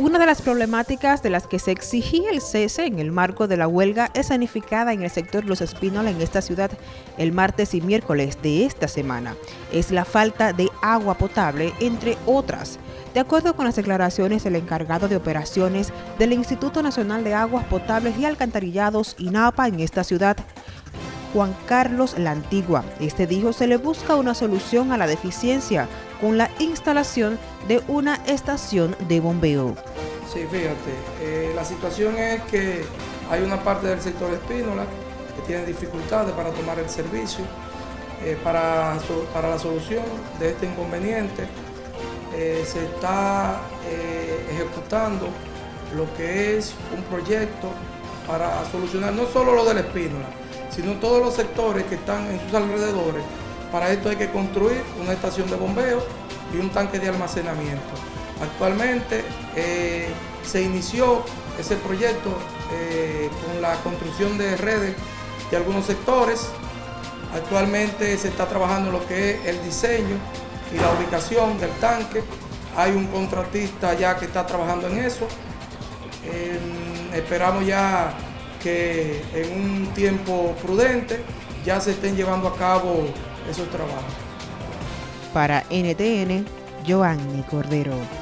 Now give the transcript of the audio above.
Una de las problemáticas de las que se exigía el cese en el marco de la huelga escenificada en el sector Los Espínola en esta ciudad el martes y miércoles de esta semana es la falta de agua potable, entre otras. De acuerdo con las declaraciones del encargado de operaciones del Instituto Nacional de Aguas Potables y Alcantarillados, INAPA, en esta ciudad, Juan Carlos La Antigua. Este dijo se le busca una solución a la deficiencia con la instalación de una estación de bombeo. Sí, fíjate, eh, la situación es que hay una parte del sector espínola que tiene dificultades para tomar el servicio. Eh, para, la solución de este inconveniente eh, se está ejecutando lo que es un proyecto para solucionar no solo lo del espínola, sino todos los sectores que están en sus alrededores. Para esto hay que construir una estación de bombeo y un tanque de almacenamiento. Actualmente eh, se inició ese proyecto eh, con la construcción de redes de algunos sectores. Actualmente se está trabajando lo que es el diseño y la ubicación del tanque. Hay un contratista ya que está trabajando en eso. Esperamos ya que en un tiempo prudente ya se estén llevando a cabo esos trabajos. Para NTN, Joanny Cordero.